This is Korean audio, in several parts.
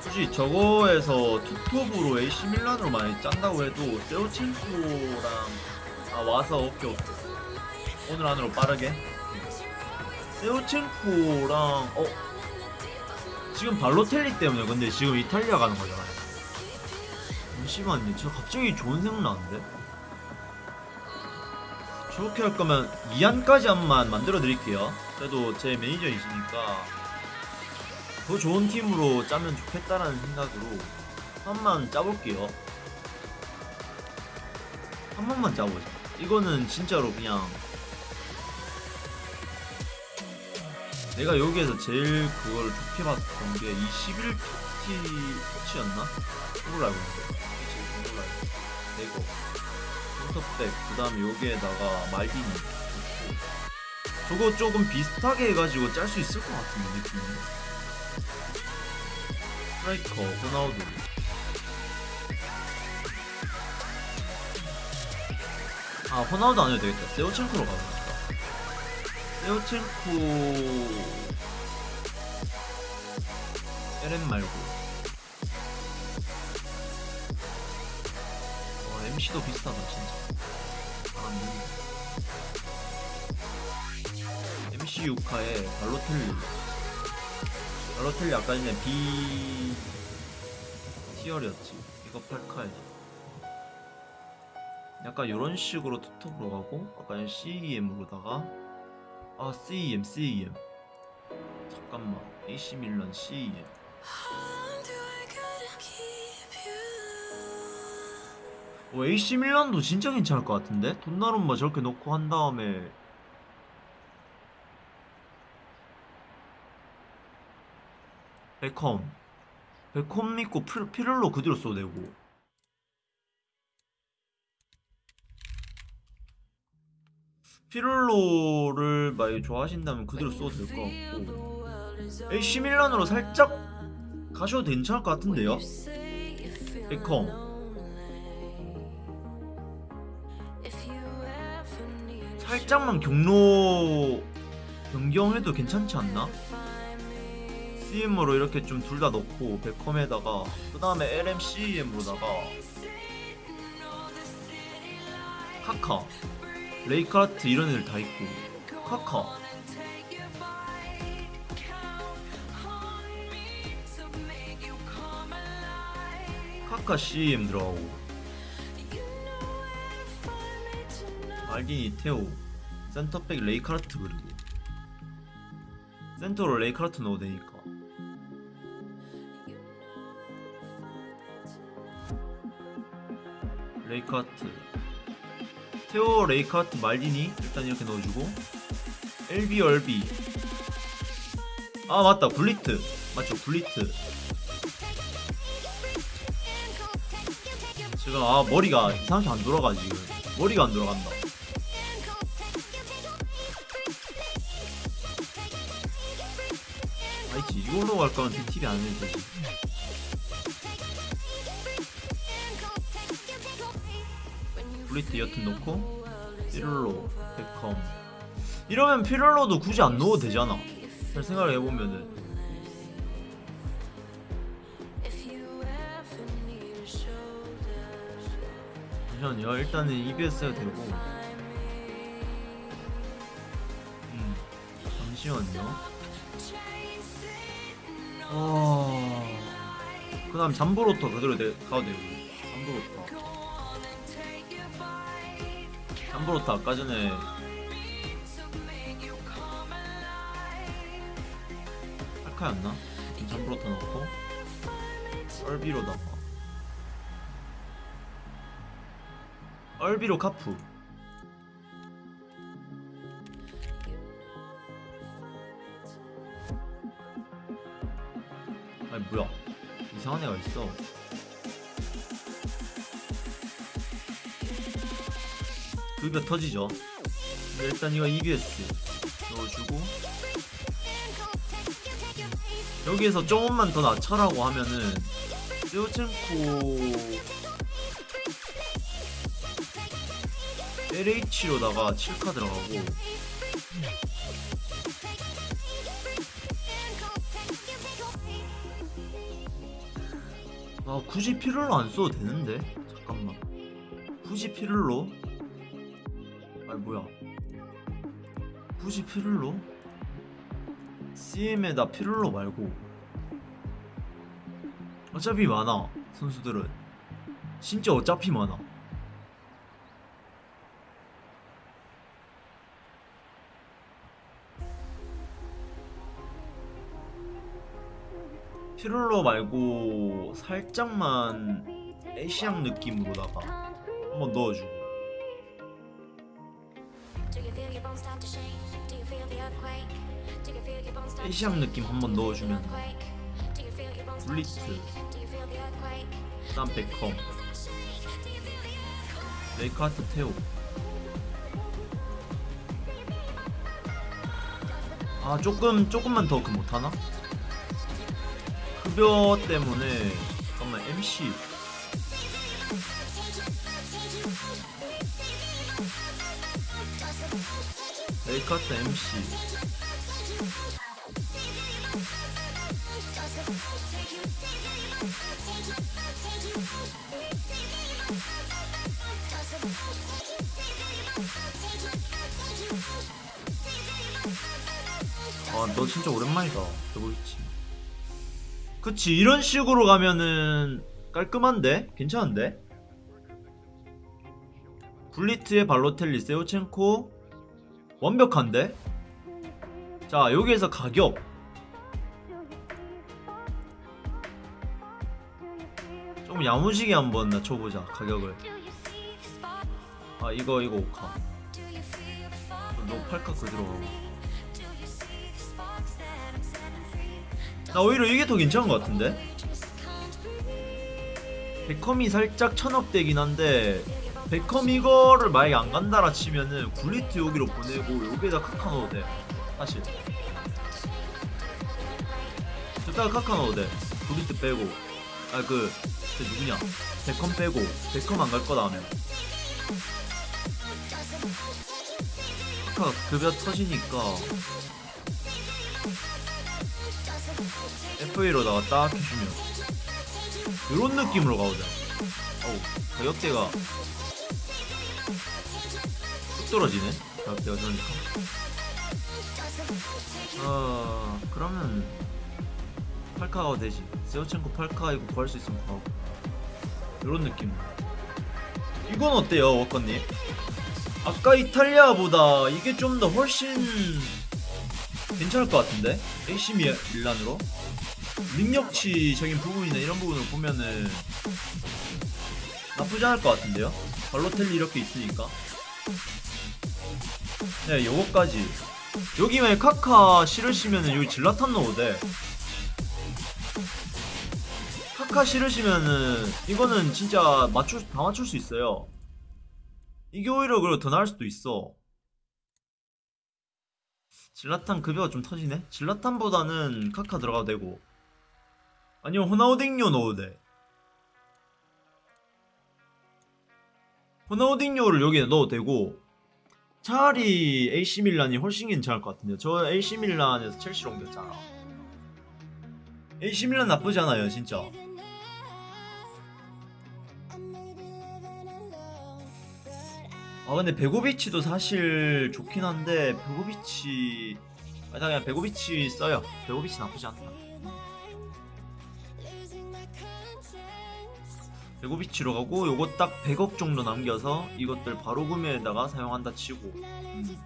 솔직히 저거에서 투톱으로 AC 밀란으로 많이 짠다고 해도 세오첸코랑 아 와서 오케이 오늘 안으로 빠르게. 세오첸코랑 어? 지금 발로텔리 때문에 근데 지금 이탈리아 가는 거잖아요. 잠시만요. 저 갑자기 좋은 생각 나는데? 저렇게 할 거면 이안까지 한만 만들어 드릴게요. 그래도 제 매니저이시니까 더 좋은 팀으로 짜면 좋겠다라는 생각으로 한번 짜볼게요. 한 번만 짜보자. 이거는 진짜로 그냥 내가 여기에서 제일 그걸 좋게 봤던 게21 토티 토치였나? 그걸 알고 있는데 그걸 알고 이거 센터백 그 다음에 여기에다가 말디니 저거 조금 비슷하게 해가지고 짤 수 있을 것 같은데 느낌이 스트라이커 호나우두 아 호나우두 안 해도 되겠다. 세오첸코로 가보자 세오첸코. 에렌 말고. 어 MC도 비슷하다 진짜. 아, 음. MC 유카에 발로텔리 발로텔리 아까 전에 B 티어였지. 이거 팔카야지. 약간 이런 식으로 투톱으로 가고 전 CEM으로다가. 아 CEM CEM 잠깐만. AC 밀란 CEM 어, AC 밀란도 진짜 괜찮을 것 같은데? 돈나룸마 저렇게 놓고 한 다음에 베컴. 베컴 믿고 피- 피를로 그대로 써도 되고. 피를로를 많이 좋아하신다면 그대로 써도 될 것 같고. AC 밀란으로 살짝 가셔도 괜찮을 것 같은데요? 베컴. 살짝만 경로 변경해도 괜찮지 않나? CM으로 이렇게 좀 둘 다 넣고 베컴에다가 그 다음에 LMCM으로다가 카카 레이카르트 이런 애들 다 있고 카카. 카카 CM 들어가고 말디니 테오 센터백 레이카르트 그리고 센터로 레이카르트 넣어도 되니까 레이카르트. 테오 레이카르트 말디니? 일단 이렇게 넣어주고. LB LB. 아 맞다. 블리트. 맞죠? 블리트. 지금 아 머리가 이상하게 안 돌아가 지금. 머리가 안 돌아간다. 아이치 이걸로 갈 거면 팁이 안 해도 되지 블리트 여튼 넣고 피를로 베컴. 이러면 피를로도 굳이 안 넣어도 되잖아. 잘 생각을 해보면은. 잠시만요. 일단은 EBS 해도 되고. 음 잠시만요. 어... 그 다음 잠브로터 그대로 내, 가도 되고. 잠브로터 잠브로터 아까 전에 할카였나? 잠브로터 넣고. 얼비로다가 얼비로 카프. 아니 뭐야. 이상한 애가 있어 급여 터지죠. 일단 이거 EBS 넣어주고. 여기에서 조금만 더 낮춰라고 하면은 세우첸코 LH로다가 7카 들어가고. 아 굳이 피를로 안 써도 되는데? 잠깐만. 굳이 피를로 아니 뭐야? 굳이 피를로? CM에다 피를로 말고. 어차피 많아 선수들은. 진짜 어차피 많아. 피를로 말고 살짝만 에시앙 느낌으로다가 한번 넣어주고 에시앙 느낌 한번 넣어주면 굴리트 그다음 베컴. 레이카르트 테오 아 조금 조금만 더 그 못하나? 급여 때문에 잠깐만 MC 레이카트 MC 아너 진짜 오랜만이다 더블치 그치 이런 식으로 가면은 깔끔한데? 괜찮은데? 블리트의 발로텔리 세우첸코 완벽한데? 자 여기에서 가격 좀 야무지게 한번 낮춰보자 가격을 아 이거 이거 오카 너 팔카 그대로 가고 나 오히려 이게 더 괜찮은 것 같은데? 베컴이 살짝 천억대긴 한데 베컴 이거를 만약에 안 간다라 치면은 굴리트 여기로 보내고 여기에다 카카 넣어도 돼. 사실. 저기다가 카카 넣어도 돼. 굴리트 빼고. 아그 그 누구냐? 베컴 빼고. 베컴 안 갈 거다 하면. 카카 급여 터지니까. FA로다가 딱 해주면. 이런 느낌으로 가보자. 어우 가격대가. 뚝 떨어지네 저러니까 아 그러면 팔카가 되지 세오첸코 팔카 이거 구할 수 있으면 구하고 이런 느낌 이건 어때요 워커님? 아까 이탈리아보다 이게 좀 더 훨씬 괜찮을 것 같은데? AC 미- 밀란으로? 능력치적인 부분이나 이런 부분을 보면은 나쁘지 않을 것 같은데요? 발로텔리 이렇게 있으니까 네 요거까지. 여기 만약 카카 실으시면은 여기 질라탄 넣어도 돼. 카카 실으시면은 이거는 진짜 맞출 다 맞출 수 있어요. 이게 오히려 그리고 더 나을 수도 있어. 질라탄 급여가 좀 터지네? 질라탄보다는 카카 들어가도 되고. 아니면 호나우딩요 넣어도 돼. 호나우딩요를 여기에 넣어도 되고 차라리 AC 밀란이 훨씬 괜찮을 것 같은데요. 저 AC 밀란에서 첼시로 옮겼잖아. AC 밀란 나쁘지 않아요 진짜. 아 근데 베고비치도 사실 좋긴 한데 베고비치 아 그냥 베고비치 써요. 베고비치 나쁘지 않다 베고비치로 가고 요거 딱 100억 정도 남겨서 이것들 바로 구매에다가 사용한다 치고. 음.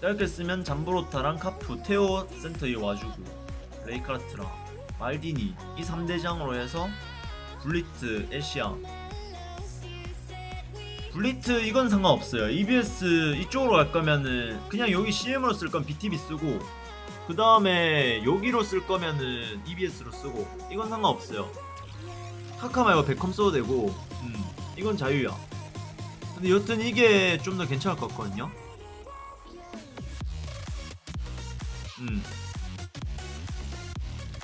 짧게 쓰면 잠브로타랑 카푸, 테오 센터에 와주고 레이카르트랑 말디니 이 3대장으로 해서 굴리트, 에시앙. 굴리트 이건 상관없어요. EBS 이쪽으로 갈 거면은 그냥 여기 CM으로 쓸 건 BTB 쓰고 그 다음에 여기로 쓸 거면은 EBS로 쓰고 이건 상관없어요 카카 말고 베컴 써도 되고. 음, 이건 자유야. 근데 여튼 이게 좀 더 괜찮을 것 같거든요. 음.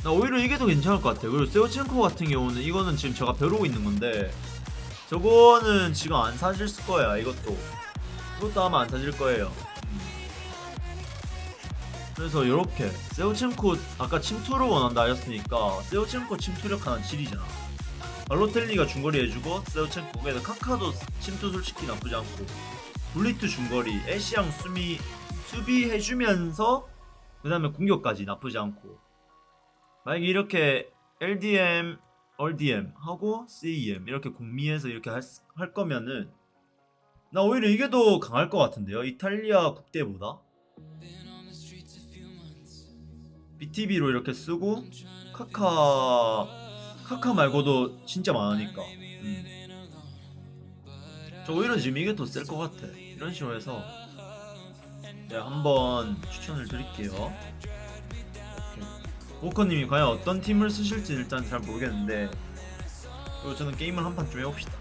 나 오히려 이게 더 괜찮을 것 같아요. 그리고 세오첸코 같은 경우는 이거는 지금 제가 벼르고 있는 건데 저거는 지금 안 사실 거야 이것도. 이것도 아마 안 사실 거예요. 음. 그래서 이렇게 세우첸코 아까 침투를 원한다 하셨으니까 세우첸코 침투력 하나 질이잖아 발로텔리가 중거리 해주고 세우첸코 그래서 카카도 침투 솔직히 나쁘지 않고 블리트 중거리 애쉬양 수미 수비 해주면서 그 다음에 공격까지 나쁘지 않고 만약에 이렇게 LDM, RDM 하고 CEM 이렇게 공미해서 이렇게 할, 수- 할 거면은 나 오히려 이게 더 강할 것 같은데요? 이탈리아 국대보다? BTB로 이렇게 쓰고 카카 카카 말고도 진짜 많으니까 음. 저 오히려 지금 이게 더 셀 것 같아 이런 식으로 해서 내가 한번 추천을 드릴게요. 워커님이 과연 어떤 팀을 쓰실지 일단 잘 모르겠는데 그리고 저는 게임을 한 판 좀 해봅시다